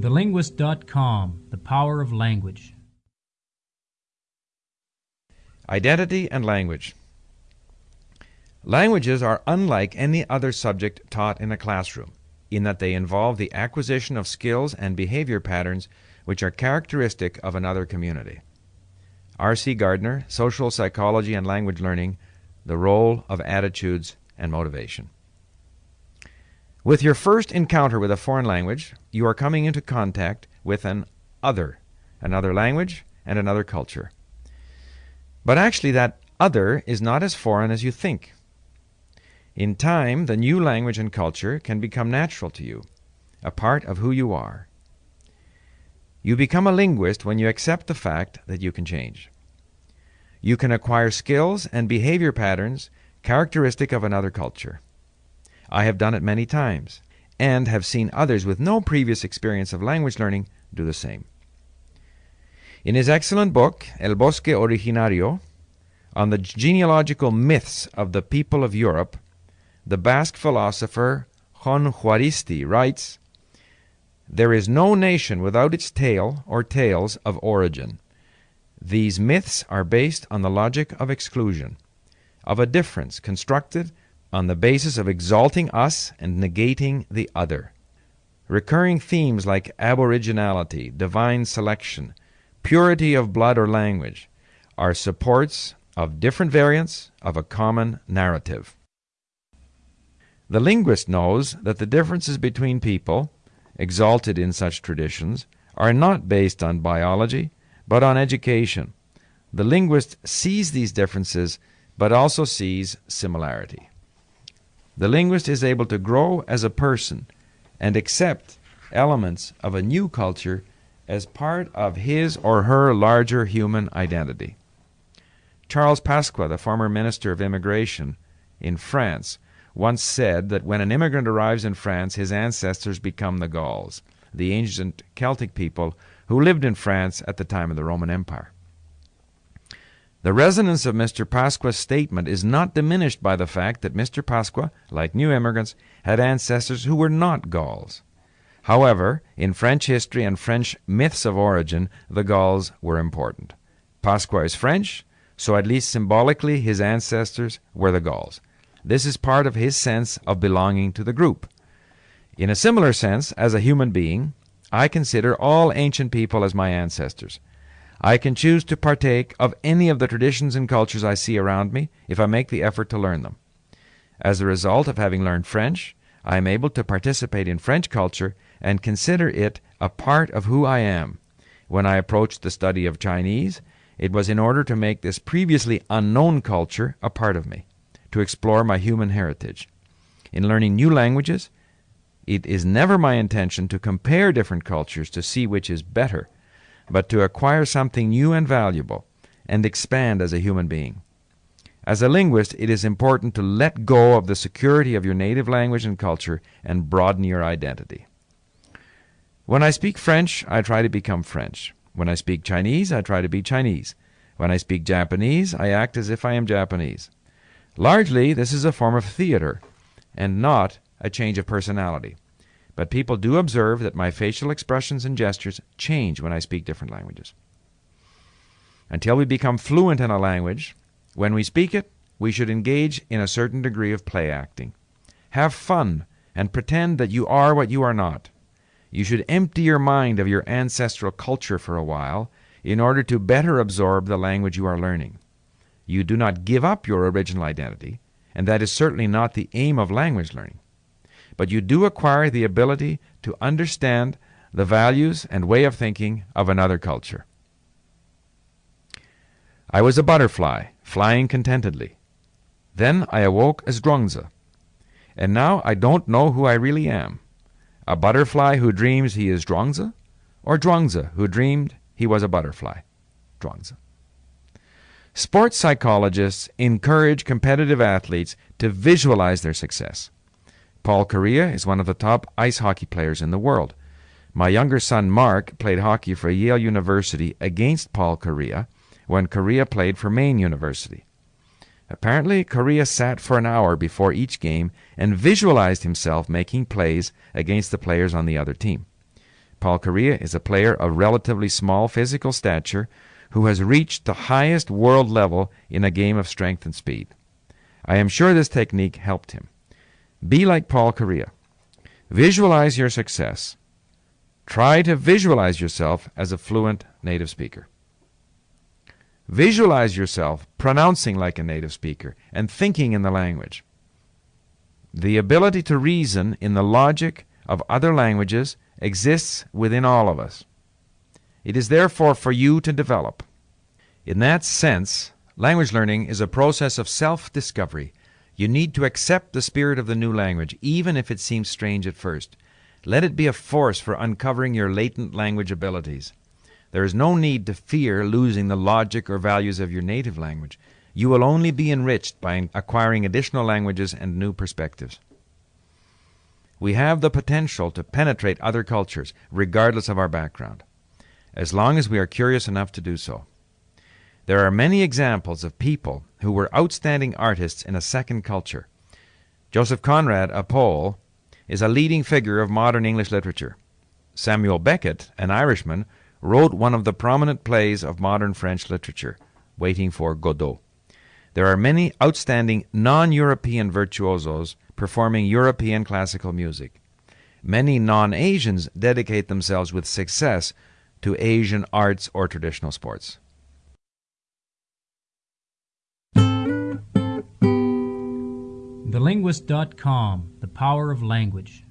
TheLinguist.com The Power of Language. Identity and language. Languages are unlike any other subject taught in a classroom in that they involve the acquisition of skills and behavior patterns which are characteristic of another community. R.C. Gardner, Social Psychology and Language Learning, The Role of Attitudes and Motivation. With your first encounter with a foreign language, you are coming into contact with an other, another language and another culture. But actually, that other is not as foreign as you think. In time, the new language and culture can become natural to you, a part of who you are. You become a linguist when you accept the fact that you can change. You can acquire skills and behavior patterns characteristic of another culture. I have done it many times, and have seen others with no previous experience of language learning do the same. In his excellent book, El Bosque Originario, on the genealogical myths of the people of Europe, the Basque philosopher Jon Juaristi writes There is no nation without its tale or tales of origin. These myths are based on the logic of exclusion, of a difference constructed on the basis of exalting us and negating the other. Recurring themes like aboriginality, divine selection, purity of blood or language are supports of different variants of a common narrative. The linguist knows that the differences between people, exalted in such traditions, are not based on biology, but on education. The linguist sees these differences, but also sees similarity. The linguist is able to grow as a person and accept elements of a new culture as part of his or her larger human identity. Charles Pasqua, the former Minister of Immigration in France, once said that when an immigrant arrives in France, his ancestors become the Gauls, the ancient Celtic people who lived in France at the time of the Roman Empire. The resonance of Mr. Pasqua's statement is not diminished by the fact that Mr. Pasqua, like new immigrants, had ancestors who were not Gauls. However, in French history and French myths of origin, the Gauls were important. Pasqua is French, so at least symbolically his ancestors were the Gauls. This is part of his sense of belonging to the group. In a similar sense, as a human being, I consider all ancient people as my ancestors. I can choose to partake of any of the traditions and cultures I see around me if I make the effort to learn them. As a result of having learned French, I am able to participate in French culture and consider it a part of who I am. When I approached the study of Chinese, it was in order to make this previously unknown culture a part of me, to explore my human heritage. In learning new languages, it is never my intention to compare different cultures to see which is better but to acquire something new and valuable and expand as a human being. As a linguist, it is important to let go of the security of your native language and culture and broaden your identity. When I speak French, I try to become French. When I speak Chinese, I try to be Chinese. When I speak Japanese, I act as if I am Japanese. Largely, this is a form of theater and not a change of personality. But people do observe that my facial expressions and gestures change when I speak different languages. Until we become fluent in a language, when we speak it, we should engage in a certain degree of play acting. Have fun and pretend that you are what you are not. You should empty your mind of your ancestral culture for a while in order to better absorb the language you are learning. You do not give up your original identity, and that is certainly not the aim of language learning but you do acquire the ability to understand the values and way of thinking of another culture. I was a butterfly, flying contentedly. Then I awoke as Zhuangzi, and now I don't know who I really am. A butterfly who dreams he is Zhuangzi, or Zhuangzi who dreamed he was a butterfly. Zhuangzi. Sports psychologists encourage competitive athletes to visualize their success. Paul Kariya is one of the top ice hockey players in the world. My younger son Mark played hockey for Yale University against Paul Kariya when Kariya played for Maine University. Apparently, Kariya sat for an hour before each game and visualized himself making plays against the players on the other team. Paul Kariya is a player of relatively small physical stature who has reached the highest world level in a game of strength and speed. I am sure this technique helped him. Be like Paul Kariya. Visualize your success. Try to visualize yourself as a fluent native speaker. Visualize yourself pronouncing like a native speaker and thinking in the language. The ability to reason in the logic of other languages exists within all of us. It is therefore for you to develop. In that sense, language learning is a process of self discovery. You need to accept the spirit of the new language, even if it seems strange at first. Let it be a force for uncovering your latent language abilities. There is no need to fear losing the logic or values of your native language. You will only be enriched by acquiring additional languages and new perspectives. We have the potential to penetrate other cultures, regardless of our background, as long as we are curious enough to do so. There are many examples of people who were outstanding artists in a second culture. Joseph Conrad, a Pole, is a leading figure of modern English literature. Samuel Beckett, an Irishman, wrote one of the prominent plays of modern French literature, Waiting for Godot. There are many outstanding non European virtuosos performing European classical music. Many non Asians dedicate themselves with success to Asian arts or traditional sports. TheLinguist.com The Power of Language.